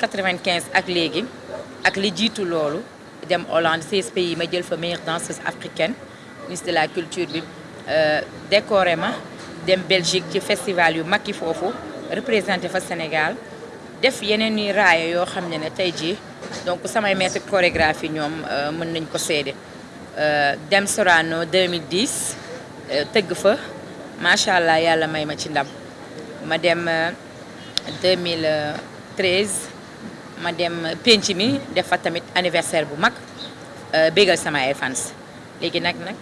95 ak léegi ak li jiitu loolu dem Hollande 16 pays ma jël fa meilleure danseuse africaine ministre de la culture bi décoré ma dem Belgique ci festival yu mag yi représenté fa Sénégal def yeneen i raaya yoo xam ne ne tey jii donc samay maître chorégraphie ñoom mën nañ ko seede. Dem Sorano 2010 tëgg fa macha allah yàlla may ma ci ndam. Ma dem 2013 ma dem penc mi def fa tamit anniversaire bu mag bégal sama ay fans léegi nag nag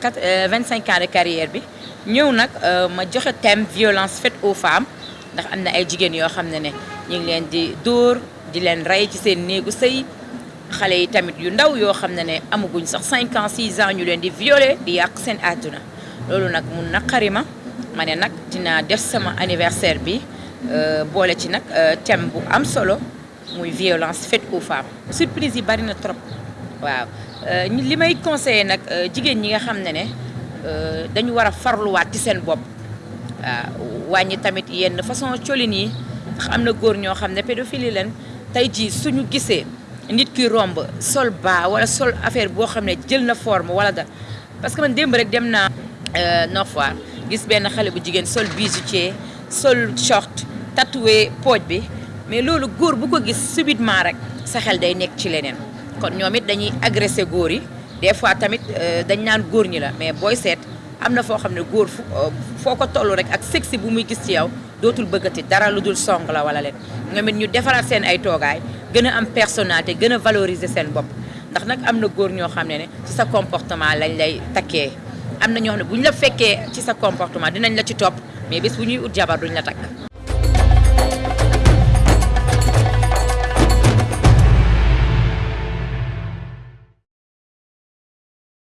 quatre 25 ans de carrière bi ñëw nag ma joxe thème violence faite aux femmes ndax am na ay jigéen yoo xam ne ne ñu ngi leen di dóor di leen rey ci seen néegu sëy xale yi tamit yu ndaw yoo xam ne ne amaguñ sax 5 ans 6 ans ñu leen di violer di yàq seen àdduna loolu nag mun naqari ma ma ne nag dinaa def sama anniversaire bi boole ci nag thème bu am solo muy violence faite aux femmes. Surprise yi bari na trop. Waaw. Li may conseillé nag jigéen ñi nga xam ne ne dañu war a farluwaat ci seen bopp. Tamit yenn façon colin jii suñu nit ki romb sol baa wala sol affaire boo xam ne jël na forme wala parce que man démb rek dem naa Nord Foire gis bu sol bijoutier sol short tatoué pooj bi mais loolu góor bu ko gis subitement rek sa xel day nekk ci leneen. Kon ñoom it dañuy agressé góor yi. Des fois tamit dañ naan góor ñi la mais booy seet am na foo xam ne góor fu foo ko toll rek ak sexy bu muy gis ci yow dootul bëggati dara lu dul song la wala leen ñoom ñu defaraat seen ay toogaay gën a am personnalité gën a valoriser seen bopp. Ndax nag am na góor ñoo xam ne ne ci sa comportement lañ lay takkee. Am na ñoo xam ne bu ñu la fekkee ci sa comportement dinañ la ci topp mais bés bu ñuy ut jabar la takk.